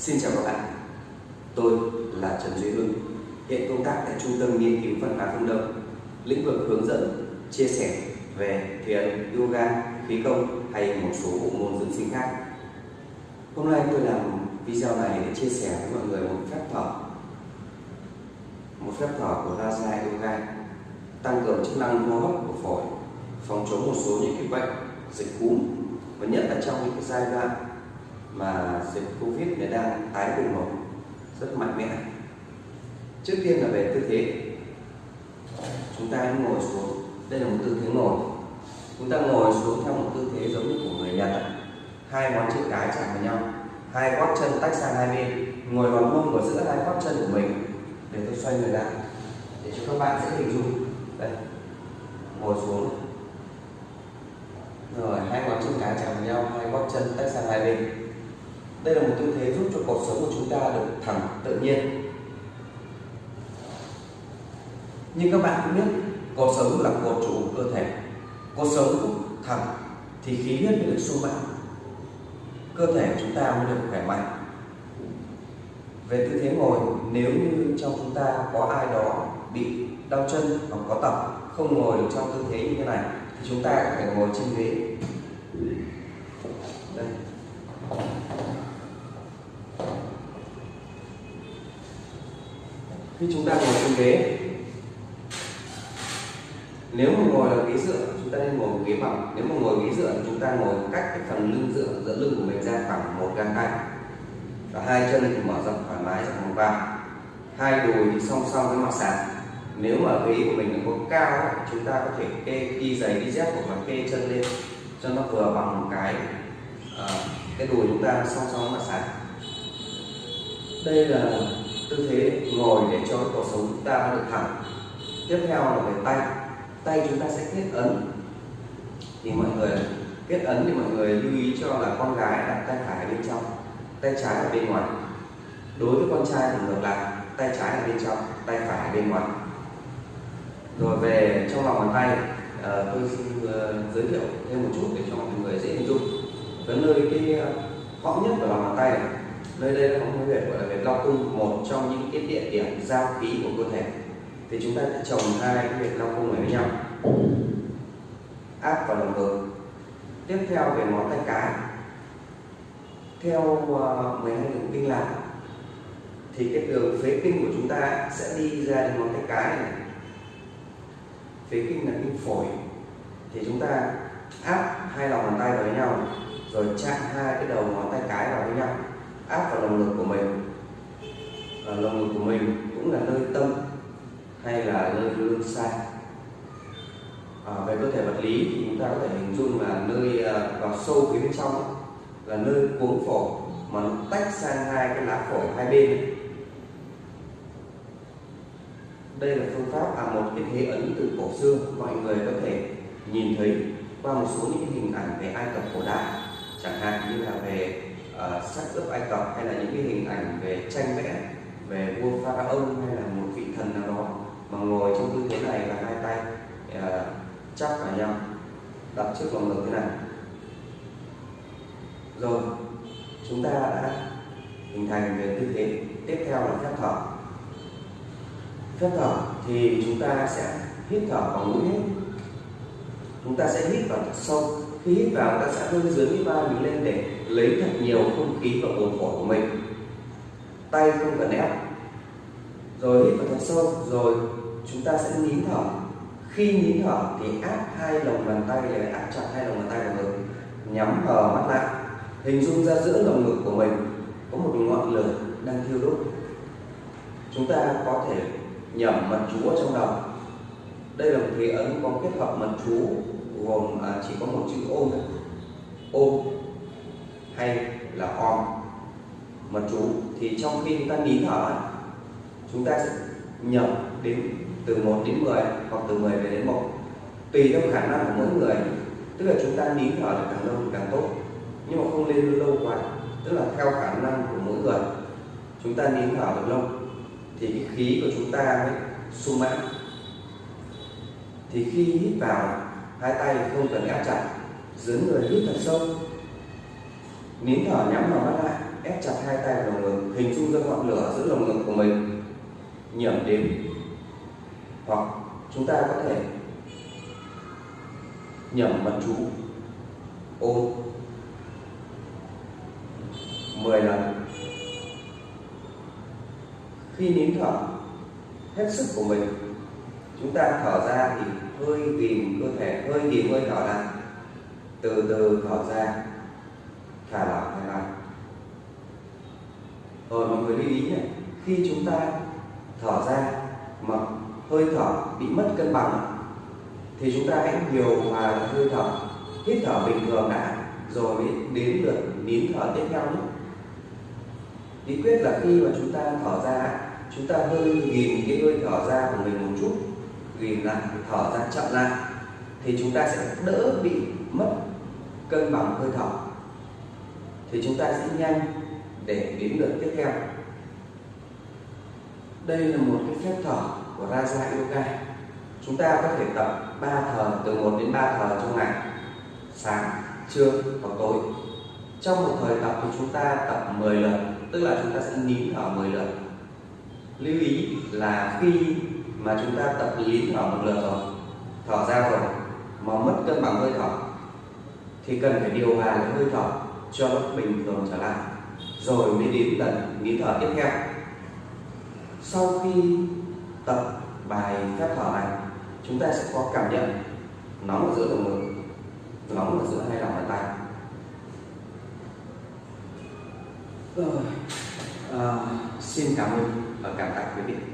Xin chào các bạn, tôi là Trần Duy Hưng, hiện công tác tại Trung tâm Nghiên cứu Văn hóa Phương Đông, lĩnh vực hướng dẫn, chia sẻ về thiền, yoga, khí công hay một số bộ môn dưỡng sinh khác. Hôm nay tôi làm video này để chia sẻ với mọi người một phép thở, một phép thở của Raja Yoga, tăng cường chức năng hô hấp của phổi, phòng chống một số những cái bệnh dịch cúm và nhất là trong những cái giai đoạn mà dịch Covid này đang tái bùng nổ rất mạnh mẽ. Trước tiên là về tư thế. Chúng ta ngồi xuống. Đây là một tư thế ngồi. Chúng ta ngồi xuống theo một tư thế giống như của người Nhật. Hai ngón chân cái chạm vào nhau, hai gót chân tách sang hai bên, ngồi vào mông ở giữa hai gót chân của mình. Để tôi xoay người lại để cho các bạn dễ hình dung. Đây, ngồi xuống rồi hai ngón chân cái chạm vào nhau hai gót chân tách sang hai bên đây là một tư thế giúp cho cuộc sống của chúng ta được thẳng, tự nhiên. Nhưng các bạn cũng biết, cuộc sống là cột trụ của cơ thể. Cuộc sống thẳng thì khí huyết mới được sung mãn. Cơ thể của chúng ta mới được khỏe mạnh. Về tư thế ngồi, nếu như trong chúng ta có ai đó bị đau chân hoặc có tập không ngồi được trong tư thế như thế này, thì chúng ta có thể ngồi trên ghế đây khi chúng ta ngồi trên ghế. Nếu mà ngồi là ghế dựa chúng ta nên ngồi ghế bằng. Nếu mà ngồi ghế dựa thì chúng ta ngồi cách cái phần lưng dựa giữa lưng của mình ra khoảng một gang tay. Và hai chân thì mở rộng thoải mái ra một vai hai đùi thì song song với mặt sàn. Nếu mà ghế của mình có cao chúng ta có thể kê đi giày đi dép hoặc là kê chân lên cho nó vừa bằng một cái uh, cái đùi chúng ta song song với mặt sàn. Đây là tư thế ngồi để cho cuộc sống chúng ta được thẳng. Tiếp theo là về tay. Tay chúng ta sẽ kết ấn. Thì mọi người kết ấn thì mọi người lưu ý cho là con gái đặt tay phải ở bên trong tay trái ở bên ngoài. Đối với con trai thì ngược lại tay trái ở bên trong tay phải ở bên ngoài. Rồi về trong lòng bàn tay à, tôi xin uh, giới thiệu thêm một chút để cho mọi người dễ hình dung. Cái nơi cái ờ, gõ nhất của lòng bàn tay này nơi đây là một huyệt gọi là huyệt Long cung một trong những cái địa điểm giao khí của cơ thể. Thì chúng ta sẽ trồng hai cái huyệt Long cung này với nhau. Áp vào lồng ngực. Tiếp theo về ngón tay cái. Theo à, uh, 12 đường kinh lạc thì cái đường phế kinh của chúng ta sẽ đi ra đến ngón tay cái này. Phế kinh là kinh phổi. Thì chúng ta áp hai lòng bàn tay vào với nhau rồi chạm hai cái đầu ngón tay cái vào với nhau áp vào lồng ngực của mình lòng lồng ngực của mình cũng là nơi tâm hay là nơi lưng xa à, về cơ thể vật lý thì chúng ta có thể hình dung là nơi à, vào sâu phía bên trong là nơi cuống phổi mà nó tách sang hai cái lá phổi hai bên đây là phương pháp à một cái thế ấn từ cổ xưa mọi người có thể nhìn thấy qua một số những hình ảnh về Ai Cập cổ đại chẳng hạn như là về uh, sắc ướp Ai Cập hay là những cái hình ảnh về tranh vẽ về vua pha ông hay là một vị thần nào đó mà ngồi trong tư thế này và hai tay uh, chắp vào nhau đặt trước lòng ngực thế này. Rồi chúng ta đã hình thành về tư thế tiếp theo là phép thở. Phép thở thì chúng ta sẽ hít thở bằng mũi hết. Chúng ta sẽ hít vào thật sâu. Khi hít vào ta sẽ hơi dưới cái vai mình lên để lấy thật nhiều không khí vào buồng phổi của mình tay không cần ép. Rồi hít vào thật sâu rồi chúng ta sẽ nín thở. Khi nín thở thì áp hai lòng bàn tay để áp chặt hai lòng bàn tay vào ngực nhắm hờ mắt lại. Hình dung ra giữa lồng ngực của mình có một ngọn lửa đang thiêu đốt. Chúng ta có thể nhẩm mật chú ở trong đầu. Đây là một thế ấn có kết hợp mật chú gồm à, chỉ có một chữ ôm ôm hay là om mật chú, thì trong khi chúng ta nín thở, chúng ta nhập đến từ 1 đến 10 hoặc từ 10 về đến 1 tùy theo khả năng của mỗi người. Tức là chúng ta nín thở được càng lâu càng tốt, nhưng mà không lên lâu quá. Tức là theo khả năng của mỗi người, chúng ta nín thở được lâu, thì cái khí của chúng ta mới sung mãn. Thì khi hít vào, hai tay không cần ép chặt, dưới người hít thật sâu. Nín thở nhắm vào mắt lại ép chặt hai tay vào lồng ngực, hình dung ra ngọn lửa giữa lồng ngực của mình. Nhiễm đến hoặc chúng ta có thể nhẩm mật chú. Ôm 10 lần. Khi nín thở, hết sức của mình, chúng ta thở ra thì hơi ghìm cơ thể, hơi ghìm hơi thở ra từ từ thở ra, thả lỏng rồi mọi người lưu ý này, khi chúng ta thở ra mà hơi thở bị mất cân bằng thì chúng ta hãy điều hòa hơi thở, hít thở bình thường đã, rồi mới đến lượt nín thở tiếp theo nhé. Bí quyết là khi mà chúng ta thở ra, chúng ta hơi nhìn cái hơi thở ra của mình một chút nhìn lại, thở ra chậm lại, thì chúng ta sẽ đỡ bị mất cân bằng hơi thở. Thì chúng ta sẽ nhanh để đến lượt tiếp theo. Đây là một cái phép thở của Raja Yoga. Chúng ta có thể tập 3 thở từ 1 đến 3 thở trong ngày, sáng, trưa và tối. Trong một thời tập thì chúng ta tập 10 lần, tức là chúng ta sẽ nín thở 10 lần. Lưu ý là khi mà chúng ta tập nín thở một lượt rồi, thở ra rồi mà mất cân bằng hơi thở, thì cần phải điều hòa cái hơi thở cho nó bình thường trở lại rồi mới đến lần nín thở tiếp theo. Sau khi tập bài phép thở này chúng ta sẽ có cảm nhận nóng ở giữa lồng ngực nóng ở giữa hai lòng bàn tay. Rồi à, xin cảm ơn và cảm tạ quý vị.